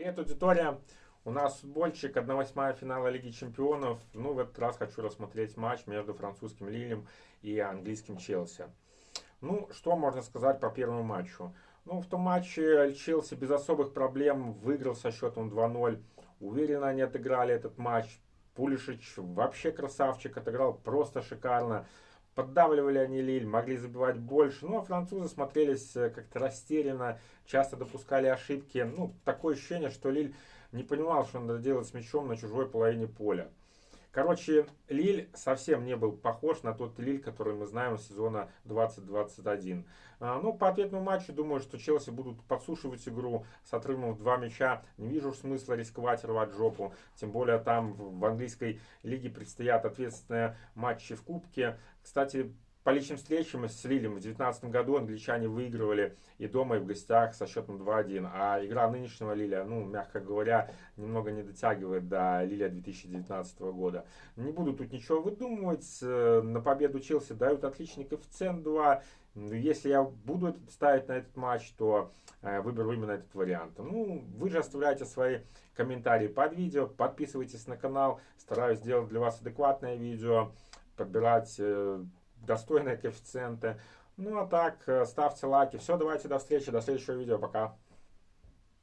Привет, аудитория! У нас футбольчик 1-8 финала Лиги Чемпионов. Ну, в этот раз хочу рассмотреть матч между французским Лилем и английским Челси. Ну, что можно сказать по первому матчу? Ну, в том матче Челси без особых проблем выиграл со счетом 2-0. Уверенно они отыграли этот матч. Пулишич вообще красавчик, отыграл просто шикарно. Поддавливали они Лиль, могли забивать больше. Ну, а французы смотрелись э, как-то растерянно, часто допускали ошибки. Ну, такое ощущение, что Лиль не понимал, что надо делать с мячом на чужой половине поля. Короче, Лиль совсем не был похож на тот Лиль, который мы знаем с сезона 2021. А, ну, по ответному матчу, думаю, что Челси будут подсушивать игру с отрывом в два мяча. Не вижу смысла рисковать, рвать жопу. Тем более там в английской лиге предстоят ответственные матчи в Кубке. Кстати, по личным встречам с Лилем в 2019 году англичане выигрывали и дома, и в гостях со счетом 2-1. А игра нынешнего Лиля, ну, мягко говоря, немного не дотягивает до Лиля 2019 года. Не буду тут ничего выдумывать. Э, на победу Челси дают отличный коэффициент 2. Если я буду ставить на этот матч, то э, выберу именно этот вариант. Ну, вы же оставляйте свои комментарии под видео, подписывайтесь на канал. Стараюсь сделать для вас адекватное видео, подбирать э, достойные коэффициенты. Ну а так, э, ставьте лайки. Все, давайте до встречи, до следующего видео. Пока.